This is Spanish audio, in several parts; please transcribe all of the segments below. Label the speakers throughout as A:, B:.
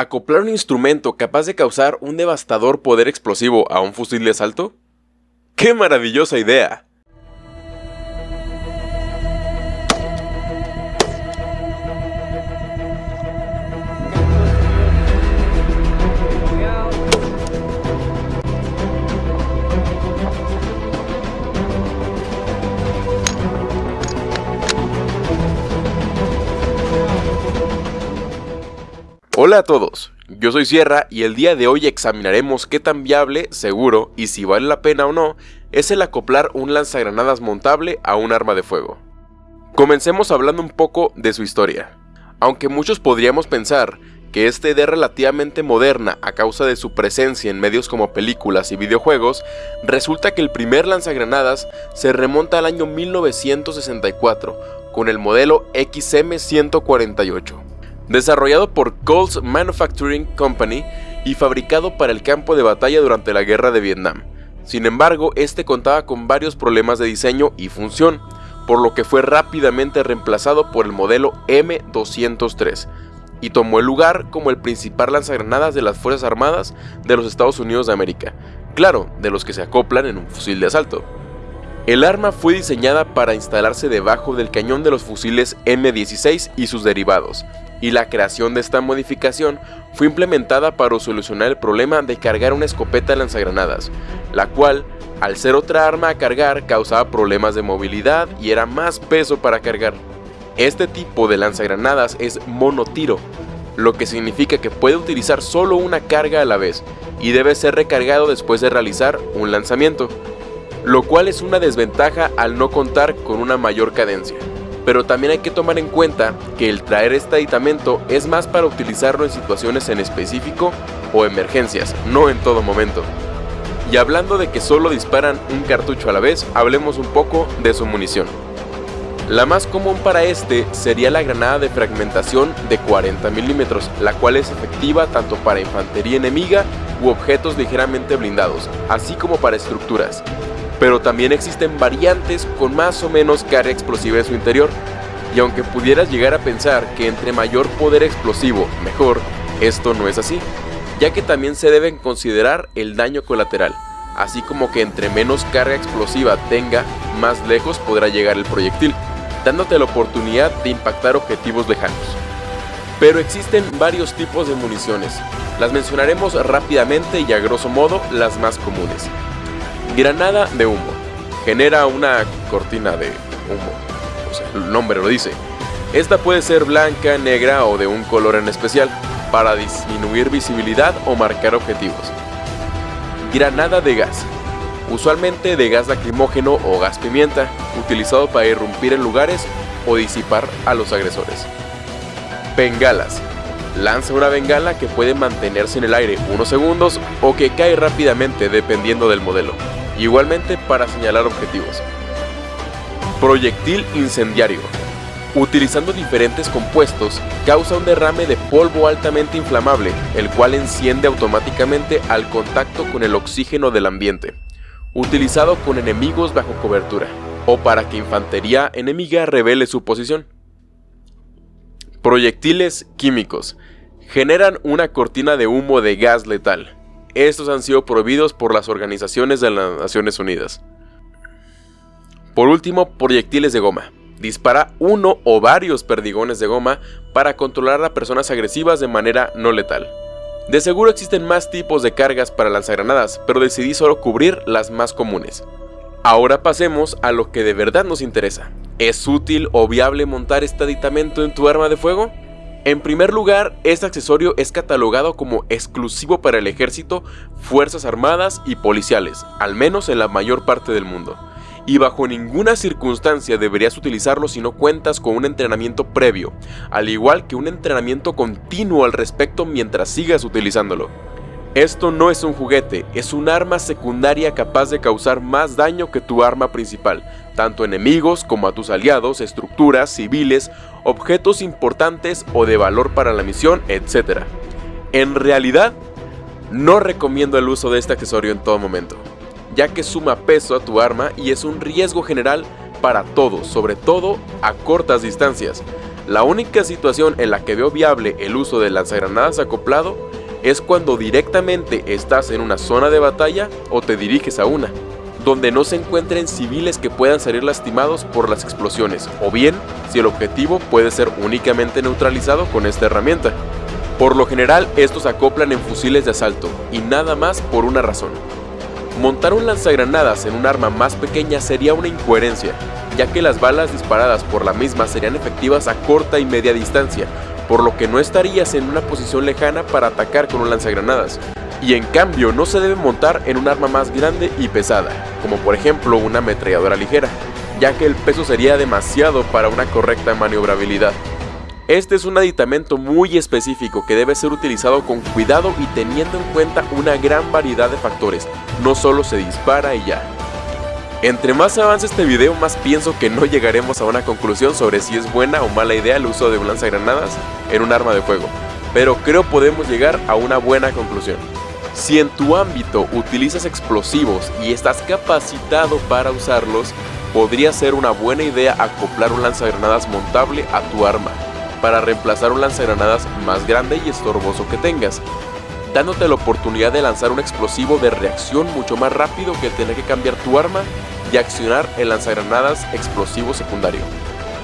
A: ¿Acoplar un instrumento capaz de causar un devastador poder explosivo a un fusil de asalto? ¡Qué maravillosa idea! Hola a todos, yo soy Sierra y el día de hoy examinaremos qué tan viable, seguro y si vale la pena o no es el acoplar un lanzagranadas montable a un arma de fuego. Comencemos hablando un poco de su historia. Aunque muchos podríamos pensar que esta idea relativamente moderna a causa de su presencia en medios como películas y videojuegos, resulta que el primer lanzagranadas se remonta al año 1964 con el modelo XM-148 desarrollado por Coles Manufacturing Company y fabricado para el campo de batalla durante la guerra de Vietnam. Sin embargo, este contaba con varios problemas de diseño y función, por lo que fue rápidamente reemplazado por el modelo M203 y tomó el lugar como el principal lanzagranadas de las Fuerzas Armadas de los Estados Unidos de América, claro, de los que se acoplan en un fusil de asalto. El arma fue diseñada para instalarse debajo del cañón de los fusiles M16 y sus derivados, y la creación de esta modificación fue implementada para solucionar el problema de cargar una escopeta lanzagranadas, la cual, al ser otra arma a cargar, causaba problemas de movilidad y era más peso para cargar. Este tipo de lanzagranadas es monotiro, lo que significa que puede utilizar solo una carga a la vez y debe ser recargado después de realizar un lanzamiento, lo cual es una desventaja al no contar con una mayor cadencia pero también hay que tomar en cuenta que el traer este aditamento es más para utilizarlo en situaciones en específico o emergencias, no en todo momento. Y hablando de que solo disparan un cartucho a la vez, hablemos un poco de su munición. La más común para este sería la granada de fragmentación de 40 milímetros, la cual es efectiva tanto para infantería enemiga u objetos ligeramente blindados, así como para estructuras pero también existen variantes con más o menos carga explosiva en su interior. Y aunque pudieras llegar a pensar que entre mayor poder explosivo, mejor, esto no es así, ya que también se deben considerar el daño colateral, así como que entre menos carga explosiva tenga, más lejos podrá llegar el proyectil, dándote la oportunidad de impactar objetivos lejanos. Pero existen varios tipos de municiones, las mencionaremos rápidamente y a grosso modo las más comunes. Granada de humo. Genera una cortina de humo. O el nombre lo dice. Esta puede ser blanca, negra o de un color en especial, para disminuir visibilidad o marcar objetivos. Granada de gas. Usualmente de gas lacrimógeno o gas pimienta, utilizado para irrumpir en lugares o disipar a los agresores. Bengalas. Lanza una bengala que puede mantenerse en el aire unos segundos o que cae rápidamente dependiendo del modelo igualmente para señalar objetivos. Proyectil incendiario. Utilizando diferentes compuestos, causa un derrame de polvo altamente inflamable, el cual enciende automáticamente al contacto con el oxígeno del ambiente. Utilizado con enemigos bajo cobertura, o para que infantería enemiga revele su posición. Proyectiles químicos. Generan una cortina de humo de gas letal, estos han sido prohibidos por las organizaciones de las Naciones Unidas. Por último, proyectiles de goma. Dispara uno o varios perdigones de goma para controlar a personas agresivas de manera no letal. De seguro existen más tipos de cargas para lanzagranadas, pero decidí solo cubrir las más comunes. Ahora pasemos a lo que de verdad nos interesa. ¿Es útil o viable montar este aditamento en tu arma de fuego? En primer lugar, este accesorio es catalogado como exclusivo para el ejército, fuerzas armadas y policiales, al menos en la mayor parte del mundo. Y bajo ninguna circunstancia deberías utilizarlo si no cuentas con un entrenamiento previo, al igual que un entrenamiento continuo al respecto mientras sigas utilizándolo. Esto no es un juguete, es un arma secundaria capaz de causar más daño que tu arma principal, tanto enemigos como a tus aliados, estructuras, civiles, objetos importantes o de valor para la misión, etc. En realidad, no recomiendo el uso de este accesorio en todo momento, ya que suma peso a tu arma y es un riesgo general para todos, sobre todo a cortas distancias. La única situación en la que veo viable el uso de lanzagranadas acoplado es cuando directamente estás en una zona de batalla o te diriges a una, donde no se encuentren civiles que puedan salir lastimados por las explosiones, o bien si el objetivo puede ser únicamente neutralizado con esta herramienta. Por lo general estos acoplan en fusiles de asalto, y nada más por una razón. Montar un lanzagranadas en un arma más pequeña sería una incoherencia, ya que las balas disparadas por la misma serían efectivas a corta y media distancia, por lo que no estarías en una posición lejana para atacar con un lanzagranadas. Y en cambio no se debe montar en un arma más grande y pesada, como por ejemplo una ametralladora ligera, ya que el peso sería demasiado para una correcta maniobrabilidad. Este es un aditamento muy específico que debe ser utilizado con cuidado y teniendo en cuenta una gran variedad de factores, no solo se dispara y ya. Entre más avance este video, más pienso que no llegaremos a una conclusión sobre si es buena o mala idea el uso de un lanzagranadas en un arma de fuego, pero creo podemos llegar a una buena conclusión. Si en tu ámbito utilizas explosivos y estás capacitado para usarlos, podría ser una buena idea acoplar un lanzagranadas montable a tu arma, para reemplazar un lanzagranadas más grande y estorboso que tengas, dándote la oportunidad de lanzar un explosivo de reacción mucho más rápido que tener que cambiar tu arma y accionar el lanzagranadas explosivo secundario.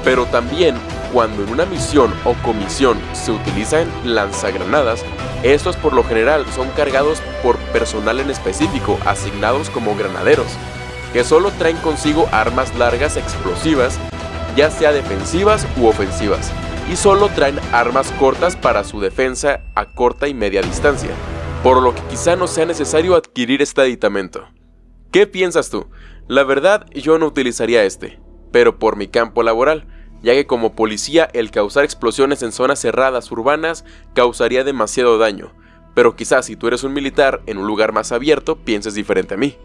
A: Pero también, cuando en una misión o comisión se utilizan lanzagranadas, estos por lo general son cargados por personal en específico, asignados como granaderos, que solo traen consigo armas largas explosivas, ya sea defensivas u ofensivas, y solo traen armas cortas para su defensa a corta y media distancia, por lo que quizá no sea necesario adquirir este aditamento. ¿Qué piensas tú? La verdad, yo no utilizaría este, pero por mi campo laboral, ya que como policía el causar explosiones en zonas cerradas urbanas causaría demasiado daño, pero quizás si tú eres un militar en un lugar más abierto pienses diferente a mí.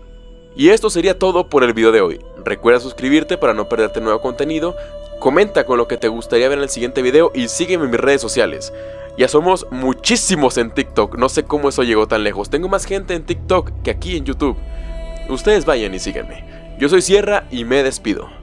A: Y esto sería todo por el video de hoy. Recuerda suscribirte para no perderte nuevo contenido, comenta con lo que te gustaría ver en el siguiente video y sígueme en mis redes sociales. Ya somos muchísimos en TikTok, no sé cómo eso llegó tan lejos, tengo más gente en TikTok que aquí en YouTube. Ustedes vayan y síganme. Yo soy Sierra y me despido.